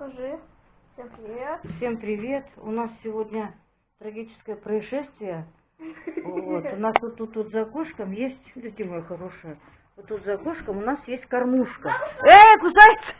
Скажи. Всем привет. Всем привет! У нас сегодня трагическое происшествие. Вот, у нас вот тут вот за окошком есть, видите, моя хорошая, вот тут за окошком у нас есть кормушка. Эй, кусается!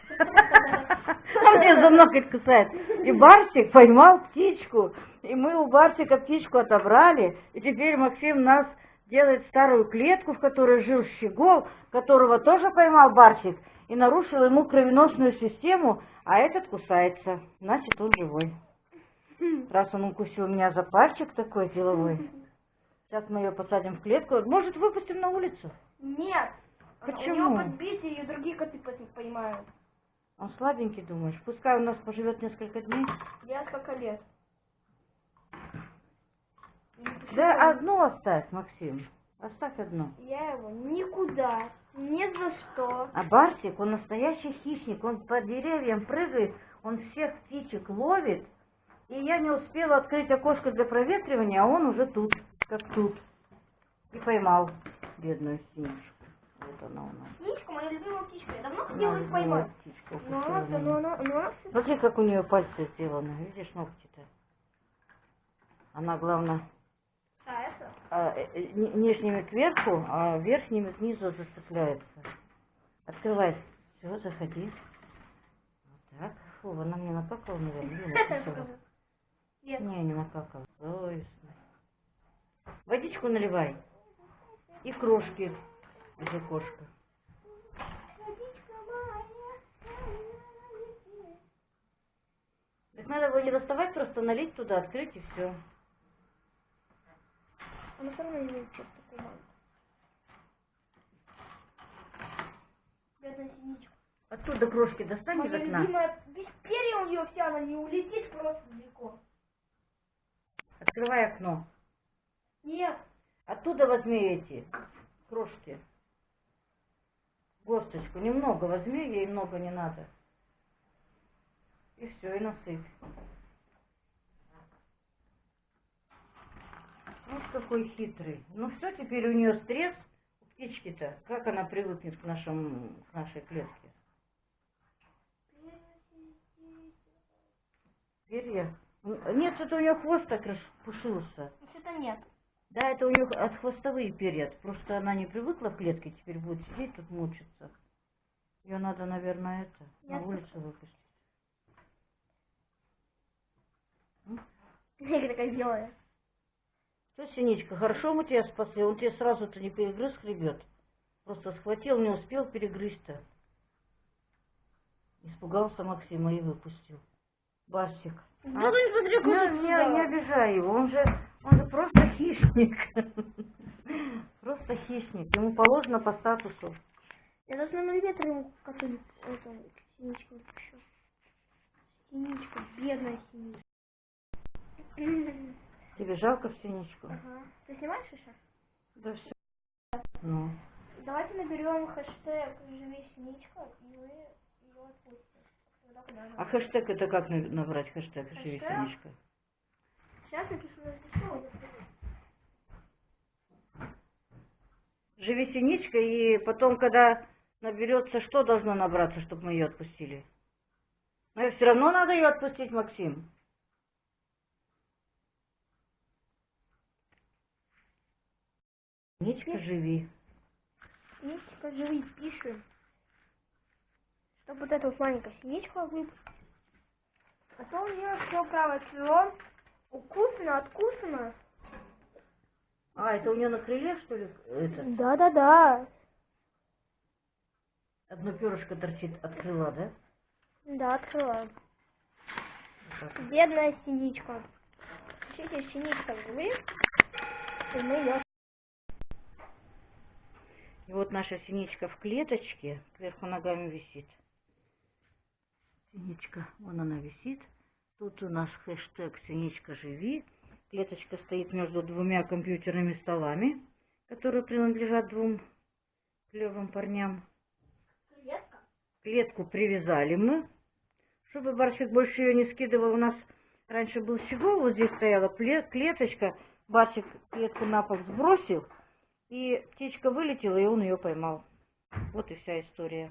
А мне за ноготь кусает. И Барсик поймал птичку, и мы у Барсика птичку отобрали, и теперь Максим нас делает старую клетку, в которой жил Щегол, которого тоже поймал Барсик, и нарушил ему кровеносную систему, а этот кусается, значит он живой. Раз он укусил меня за пальчик такой деловой, сейчас мы ее посадим в клетку, может выпустим на улицу? Нет. Почему? У него подбитие, ее другие коты поймают. Он слабенький, думаешь? Пускай у нас поживет несколько дней. Я сколько лет? Да одну оставь, Максим. Оставь одну. Я его никуда, ни за что. А Барсик, он настоящий хищник, он по деревьям прыгает, он всех птичек ловит. И я не успела открыть окошко для проветривания, а он уже тут, как тут. И поймал бедную синичку. Вот она у нас. Птичка, моя любимая птичка. Я давно хотела их поймать. птичка, Но она, но она, но она Смотри, как у нее пальцы сделаны. Видишь, ногти-то? Она, главное, А, а, э, э, ни- нижними кверху, а верхними к низу зацепляется. Открывай. Все, заходи. Вот так. Фу, она мне накакала, наверное. Нет. Не, не накакала. Совестно. Водичку наливай. И крошки из окошка. Так надо его не доставать, просто налить туда, открыть и все. Она все равно не такой маленький. Бедная синичка. Оттуда крошки достань из Моя окна. любимая, без перья у нее вся, она не улетит просто далеко. Открывай окно. Нет, Оттуда возьми эти крошки. Госточку. Немного возьми, ей много не надо. И все, и насыпь. Какой хитрый. Ну все, теперь у нее стресс. У птички-то. Как она привыкнет к, нашему, к нашей клетке? Перья? Нет, это у нее хвост так распушился. что-то нет. Да, это у нее от хвостовые перья. Просто она не привыкла в клетке, теперь будет сидеть тут мучиться. Ее надо, наверное, это, на Я улицу выпустить. Я такая белая. Что, Синичка, хорошо мы тебя спасли? Он тебе сразу-то не перегрыз хребет. Просто схватил, не успел перегрызть-то. Испугался Максима и выпустил. Барсик. Да А? вы смотри, Не, не, не обижай его, он же, он же просто хищник. Просто хищник. Ему положено по статусу. Я даже на миллиметр ему какую-нибудь синичку напишу. Синичка, бедная синичка. Тебе жалко в синичку? Ага. Ты снимаешь еще? Да все. Ну. Давайте наберем хэштег «Живи синичка» и вы ее отпустите. Куда А хэштег это как на- набрать хэштег «Живи синичка»? Сейчас напишу, напишу. Живи синичка, и потом, когда наберется, что должно набраться, чтобы мы ее отпустили? Но все равно надо ее отпустить, Максим. Синичка, живи. Синичка, живи, пишем. Чтобы вот эту вот маленькую синичку выпустить. А то у нее все правое крыло укусано, откусано. А, это у нее на крыле, что ли? Да-да-да. Одно перышко торчит от крыла, да? Да, открыла. Вот так. Бедная синичка. Пишите синичка живи, и мы ее... И вот наша синичка в клеточке, кверху ногами висит. Синичка, вон она висит. Тут у нас хэштег «Синичка, живи». Клеточка стоит между двумя компьютерными столами, которые принадлежат двум клевым парням. Клетка? Клетку привязали мы, чтобы Барсик больше ее не скидывал. У нас раньше был щегол, вот здесь стояла клеточка. Барсик клетку на пол сбросил, и птичка вылетела, и он ее поймал. Вот и вся история.